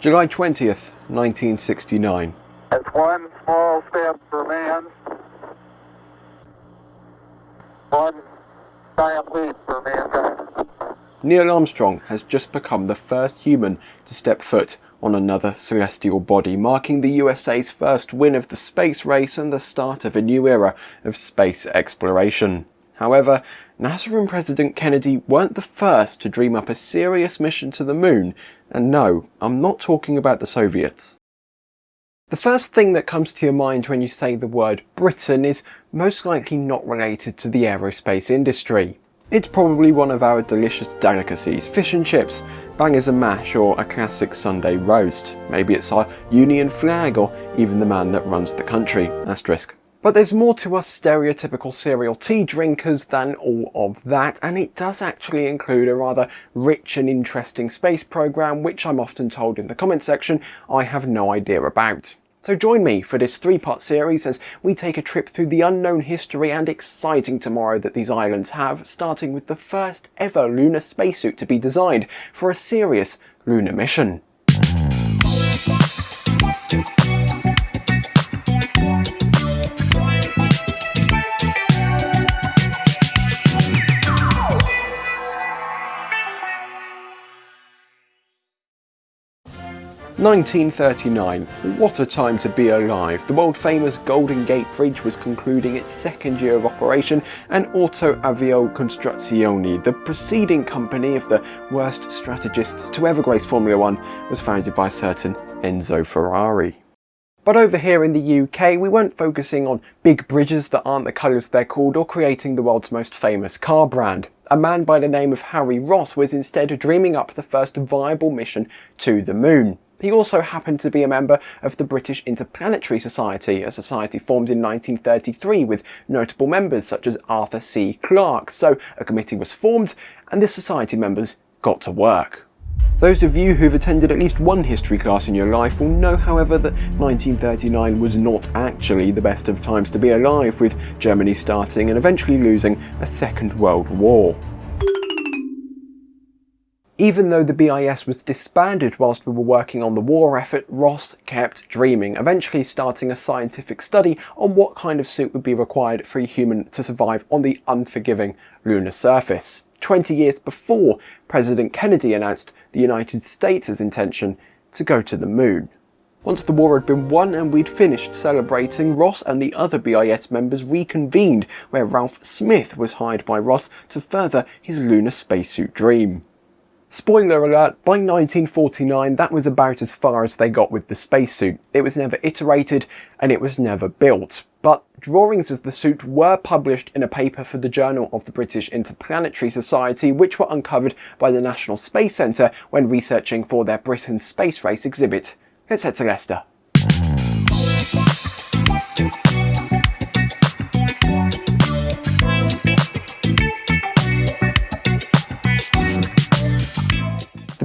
July 20th, 1969. It's one small step for man, one giant leap for mankind. Neil Armstrong has just become the first human to step foot on another celestial body, marking the USA's first win of the space race and the start of a new era of space exploration. However, NASA and President Kennedy weren't the first to dream up a serious mission to the moon, and no, I'm not talking about the Soviets. The first thing that comes to your mind when you say the word Britain is most likely not related to the aerospace industry. It's probably one of our delicious delicacies, fish and chips, bangers and mash or a classic Sunday roast. Maybe it's our Union flag or even the man that runs the country, asterisk. But there's more to us stereotypical serial tea drinkers than all of that, and it does actually include a rather rich and interesting space program, which I'm often told in the comment section I have no idea about. So join me for this three-part series as we take a trip through the unknown history and exciting tomorrow that these islands have, starting with the first ever lunar spacesuit to be designed for a serious lunar mission. 1939. What a time to be alive. The world famous Golden Gate Bridge was concluding its second year of operation and Auto Avio Costruzioni, the preceding company of the worst strategists to ever grace Formula One, was founded by a certain Enzo Ferrari. But over here in the UK, we weren't focusing on big bridges that aren't the colours they're called or creating the world's most famous car brand. A man by the name of Harry Ross was instead dreaming up the first viable mission to the moon. He also happened to be a member of the British Interplanetary Society, a society formed in 1933 with notable members such as Arthur C. Clarke. So a committee was formed and the society members got to work. Those of you who've attended at least one history class in your life will know however that 1939 was not actually the best of times to be alive with Germany starting and eventually losing a second world war. Even though the BIS was disbanded whilst we were working on the war effort, Ross kept dreaming, eventually starting a scientific study on what kind of suit would be required for a human to survive on the unforgiving lunar surface. 20 years before President Kennedy announced the United States' intention to go to the moon. Once the war had been won and we'd finished celebrating, Ross and the other BIS members reconvened where Ralph Smith was hired by Ross to further his lunar spacesuit dream. Spoiler alert, by 1949 that was about as far as they got with the spacesuit. It was never iterated and it was never built. But drawings of the suit were published in a paper for the Journal of the British Interplanetary Society which were uncovered by the National Space Centre when researching for their Britain Space Race exhibit. Let's head to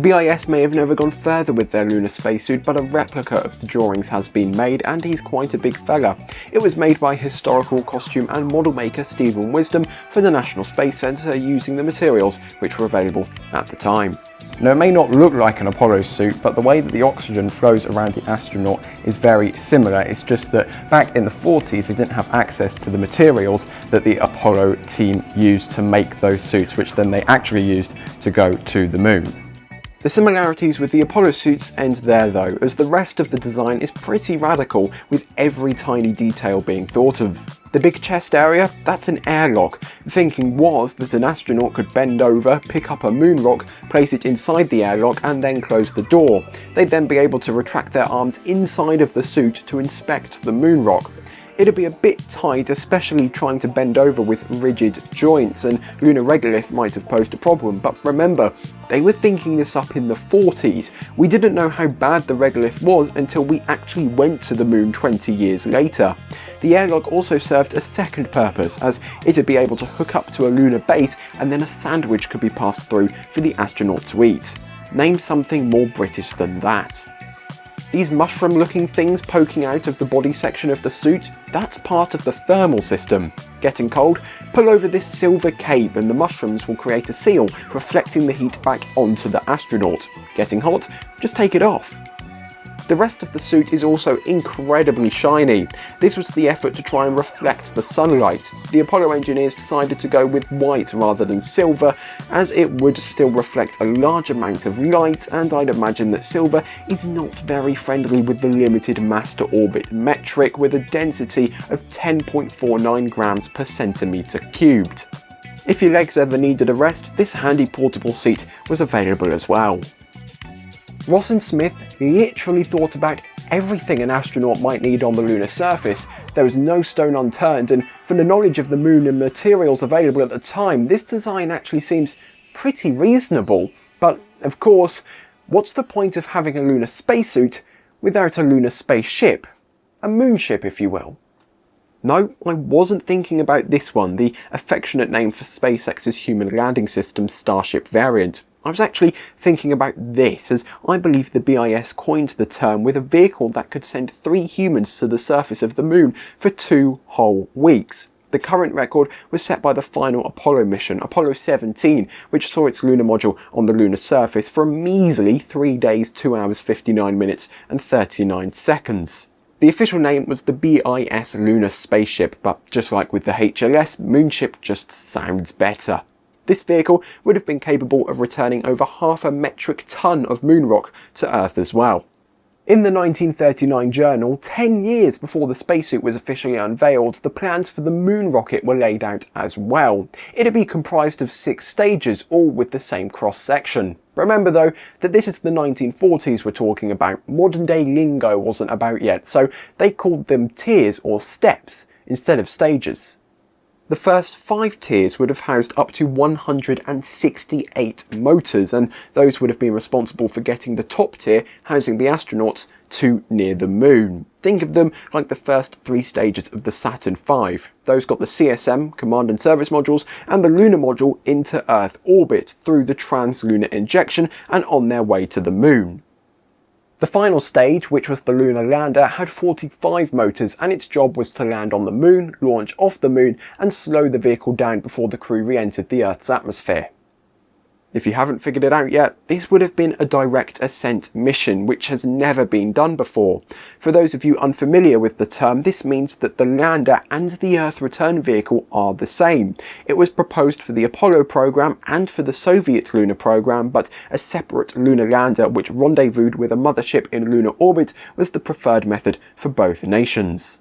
BIS may have never gone further with their lunar spacesuit, but a replica of the drawings has been made, and he's quite a big fella. It was made by historical costume and model maker Stephen Wisdom for the National Space Centre using the materials which were available at the time. Now it may not look like an Apollo suit, but the way that the oxygen flows around the astronaut is very similar. It's just that back in the 40s they didn't have access to the materials that the Apollo team used to make those suits, which then they actually used to go to the moon. The similarities with the Apollo suits end there though, as the rest of the design is pretty radical, with every tiny detail being thought of. The big chest area, that's an airlock. The thinking was that an astronaut could bend over, pick up a moon rock, place it inside the airlock and then close the door. They'd then be able to retract their arms inside of the suit to inspect the moon rock it'd be a bit tight, especially trying to bend over with rigid joints, and lunar regolith might have posed a problem, but remember, they were thinking this up in the 40s. We didn't know how bad the regolith was until we actually went to the moon 20 years later. The airlock also served a second purpose, as it'd be able to hook up to a lunar base and then a sandwich could be passed through for the astronaut to eat. Name something more British than that. These mushroom looking things poking out of the body section of the suit, that's part of the thermal system. Getting cold? Pull over this silver cape and the mushrooms will create a seal, reflecting the heat back onto the astronaut. Getting hot? Just take it off. The rest of the suit is also incredibly shiny. This was the effort to try and reflect the sunlight. The Apollo engineers decided to go with white rather than silver as it would still reflect a large amount of light and I'd imagine that silver is not very friendly with the limited mass to orbit metric with a density of 10.49 grams per centimetre cubed. If your legs ever needed a rest, this handy portable seat was available as well. Ross and Smith literally thought about everything an astronaut might need on the lunar surface. There was no stone unturned, and from the knowledge of the moon and materials available at the time, this design actually seems pretty reasonable. But of course, what's the point of having a lunar spacesuit without a lunar spaceship? A moonship, if you will. No, I wasn't thinking about this one, the affectionate name for SpaceX's Human Landing System Starship variant. I was actually thinking about this, as I believe the BIS coined the term with a vehicle that could send three humans to the surface of the moon for two whole weeks. The current record was set by the final Apollo mission, Apollo 17, which saw its lunar module on the lunar surface for a measly 3 days, 2 hours, 59 minutes and 39 seconds. The official name was the BIS Lunar Spaceship, but just like with the HLS, Moonship just sounds better. This vehicle would have been capable of returning over half a metric ton of moon rock to Earth as well. In the 1939 journal, 10 years before the spacesuit was officially unveiled, the plans for the moon rocket were laid out as well. It'd be comprised of six stages, all with the same cross-section. Remember though, that this is the 1940s we're talking about, modern day lingo wasn't about yet, so they called them tiers or steps instead of stages. The first five tiers would have housed up to 168 motors, and those would have been responsible for getting the top tier, housing the astronauts, to near the moon. Think of them like the first three stages of the Saturn V. Those got the CSM, Command and Service modules, and the Lunar module into Earth orbit through the Translunar injection and on their way to the moon. The final stage, which was the lunar lander, had 45 motors and its job was to land on the moon, launch off the moon and slow the vehicle down before the crew re-entered the Earth's atmosphere. If you haven't figured it out yet, this would have been a direct ascent mission, which has never been done before. For those of you unfamiliar with the term, this means that the lander and the Earth return vehicle are the same. It was proposed for the Apollo program and for the Soviet lunar program, but a separate lunar lander which rendezvoused with a mothership in lunar orbit was the preferred method for both nations.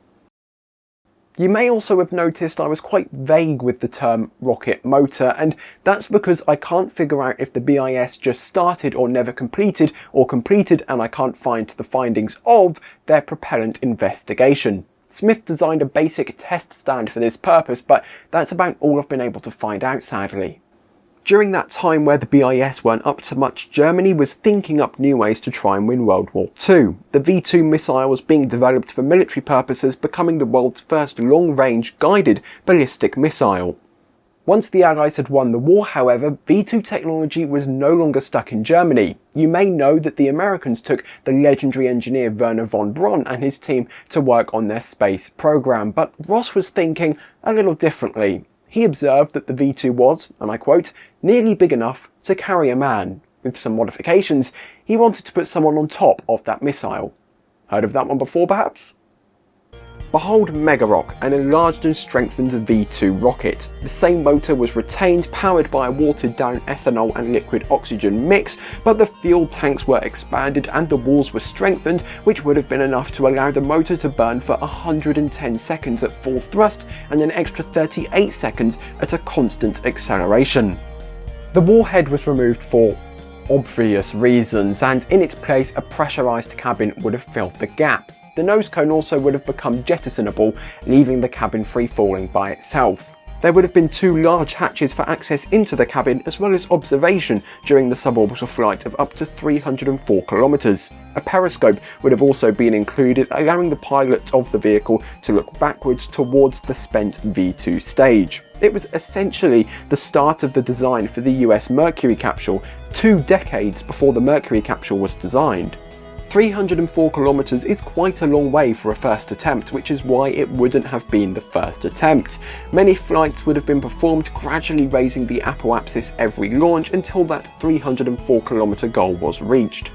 You may also have noticed I was quite vague with the term rocket motor, and that's because I can't figure out if the BIS just started or never completed, or completed and I can't find the findings of their propellant investigation. Smith designed a basic test stand for this purpose, but that's about all I've been able to find out sadly. During that time where the BIS weren't up to much, Germany was thinking up new ways to try and win World War II. The V-2 missile was being developed for military purposes, becoming the world's first long-range guided ballistic missile. Once the Allies had won the war, however, V2 technology was no longer stuck in Germany. You may know that the Americans took the legendary engineer Wernher von Braun and his team to work on their space program, but Ross was thinking a little differently he observed that the V2 was, and I quote, nearly big enough to carry a man. With some modifications, he wanted to put someone on top of that missile. Heard of that one before perhaps? Behold Megaroc, an enlarged and strengthened V2 rocket. The same motor was retained, powered by a watered down ethanol and liquid oxygen mix, but the fuel tanks were expanded and the walls were strengthened, which would have been enough to allow the motor to burn for 110 seconds at full thrust and an extra 38 seconds at a constant acceleration. The warhead was removed for obvious reasons, and in its place a pressurised cabin would have filled the gap. The nose cone also would have become jettisonable, leaving the cabin free falling by itself. There would have been two large hatches for access into the cabin as well as observation during the suborbital flight of up to 304 kilometres. A periscope would have also been included, allowing the pilot of the vehicle to look backwards towards the spent V2 stage. It was essentially the start of the design for the US Mercury capsule, two decades before the Mercury capsule was designed. 304 kilometers is quite a long way for a first attempt, which is why it wouldn't have been the first attempt. Many flights would have been performed gradually raising the apoapsis every launch until that 304 kilometer goal was reached.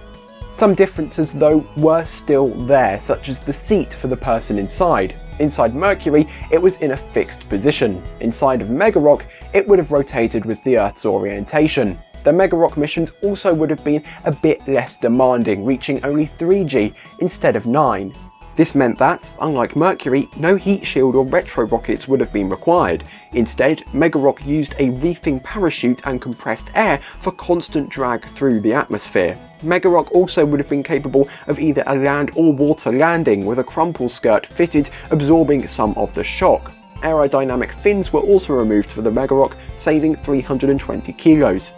Some differences though were still there, such as the seat for the person inside. Inside Mercury, it was in a fixed position. Inside of Megaroc, it would have rotated with the Earth's orientation. The Megaroc missions also would have been a bit less demanding, reaching only 3G instead of 9. This meant that, unlike Mercury, no heat shield or retro rockets would have been required. Instead, Megaroc used a reefing parachute and compressed air for constant drag through the atmosphere. Megaroc also would have been capable of either a land or water landing with a crumple skirt fitted absorbing some of the shock. Aerodynamic fins were also removed for the Megaroc, saving 320 kilos.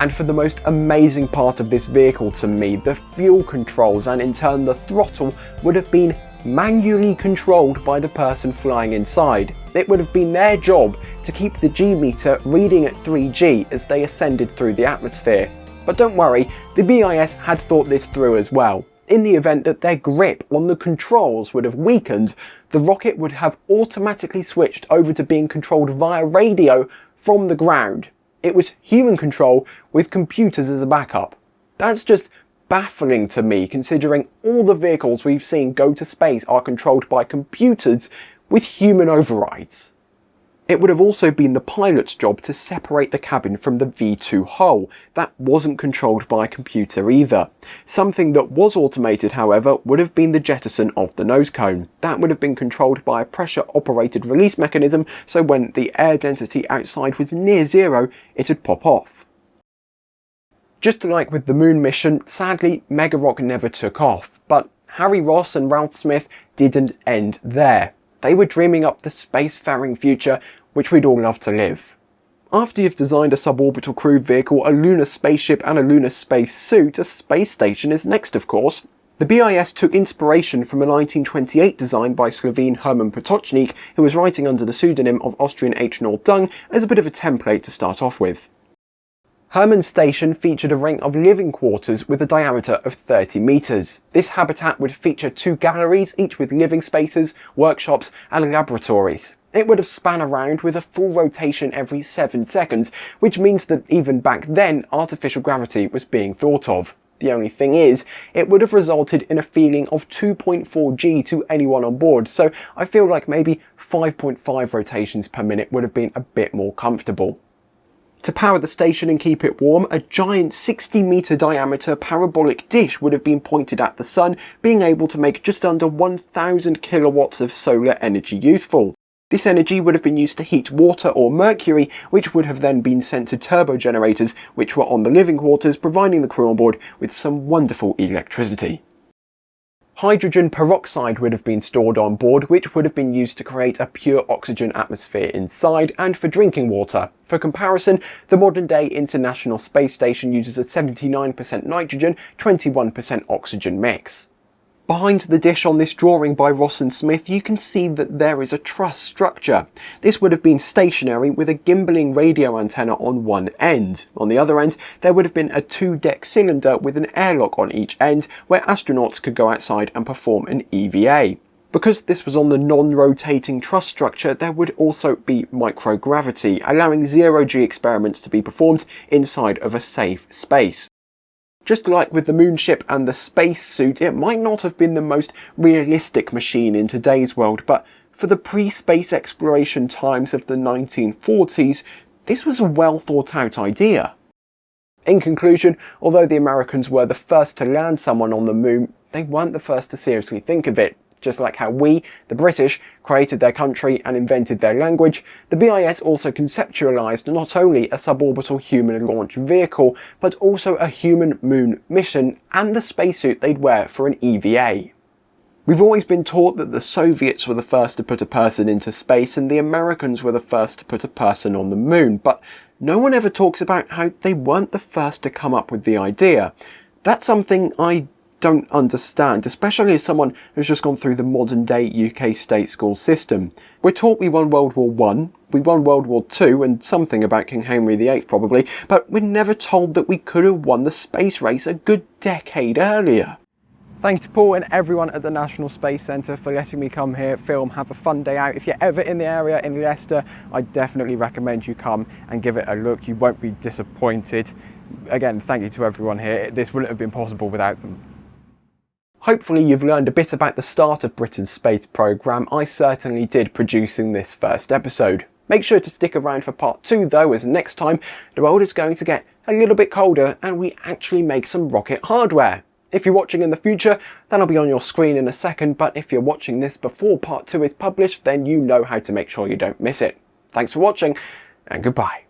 And for the most amazing part of this vehicle to me, the fuel controls and in turn the throttle would have been manually controlled by the person flying inside. It would have been their job to keep the G meter reading at 3G as they ascended through the atmosphere. But don't worry, the BIS had thought this through as well. In the event that their grip on the controls would have weakened, the rocket would have automatically switched over to being controlled via radio from the ground. It was human control with computers as a backup. That's just baffling to me considering all the vehicles we've seen go to space are controlled by computers with human overrides. It would have also been the pilot's job to separate the cabin from the V2 hull. That wasn't controlled by a computer either. Something that was automated, however, would have been the jettison of the nose cone. That would have been controlled by a pressure operated release mechanism, so when the air density outside was near zero, it'd pop off. Just like with the moon mission, sadly Megaroc never took off, but Harry Ross and Ralph Smith didn't end there. They were dreaming up the spacefaring future which we'd all love to live. After you've designed a suborbital crew vehicle, a lunar spaceship and a lunar space suit, a space station is next of course. The BIS took inspiration from a 1928 design by Slovene Herman Potočnik, who was writing under the pseudonym of Austrian H. Noordung as a bit of a template to start off with. Herman's station featured a ring of living quarters with a diameter of 30 metres. This habitat would feature two galleries, each with living spaces, workshops and laboratories. It would have span around with a full rotation every 7 seconds, which means that even back then artificial gravity was being thought of. The only thing is, it would have resulted in a feeling of 2.4 G to anyone on board, so I feel like maybe 5.5 rotations per minute would have been a bit more comfortable. To power the station and keep it warm, a giant 60 metre diameter parabolic dish would have been pointed at the sun, being able to make just under 1000 kilowatts of solar energy useful. This energy would have been used to heat water or mercury, which would have then been sent to turbo generators, which were on the living quarters, providing the crew on board with some wonderful electricity. Hydrogen peroxide would have been stored on board, which would have been used to create a pure oxygen atmosphere inside and for drinking water. For comparison, the modern day International Space Station uses a 79% nitrogen, 21% oxygen mix. Behind the dish on this drawing by Ross and Smith, you can see that there is a truss structure. This would have been stationary with a gimbaling radio antenna on one end. On the other end, there would have been a two-deck cylinder with an airlock on each end where astronauts could go outside and perform an EVA. Because this was on the non-rotating truss structure, there would also be microgravity, allowing zero-G experiments to be performed inside of a safe space. Just like with the moonship and the spacesuit, it might not have been the most realistic machine in today's world, but for the pre-space exploration times of the 1940s, this was a well thought out idea. In conclusion, although the Americans were the first to land someone on the moon, they weren't the first to seriously think of it. Just like how we, the British, created their country and invented their language, the BIS also conceptualised not only a suborbital human launch vehicle, but also a human moon mission and the spacesuit they'd wear for an EVA. We've always been taught that the Soviets were the first to put a person into space and the Americans were the first to put a person on the moon, but no one ever talks about how they weren't the first to come up with the idea. That's something I don't understand, especially as someone who's just gone through the modern day UK state school system. We're taught we won World War One, we won World War Two, and something about King Henry VIII probably, but we're never told that we could have won the space race a good decade earlier. Thank you to Paul and everyone at the National Space Centre for letting me come here, film, have a fun day out. If you're ever in the area in Leicester, I definitely recommend you come and give it a look. You won't be disappointed. Again, thank you to everyone here. This wouldn't have been possible without them. Hopefully you've learned a bit about the start of Britain's space programme, I certainly did producing this first episode. Make sure to stick around for part 2 though, as next time the world is going to get a little bit colder and we actually make some rocket hardware. If you're watching in the future, that'll be on your screen in a second, but if you're watching this before part 2 is published, then you know how to make sure you don't miss it. Thanks for watching, and goodbye.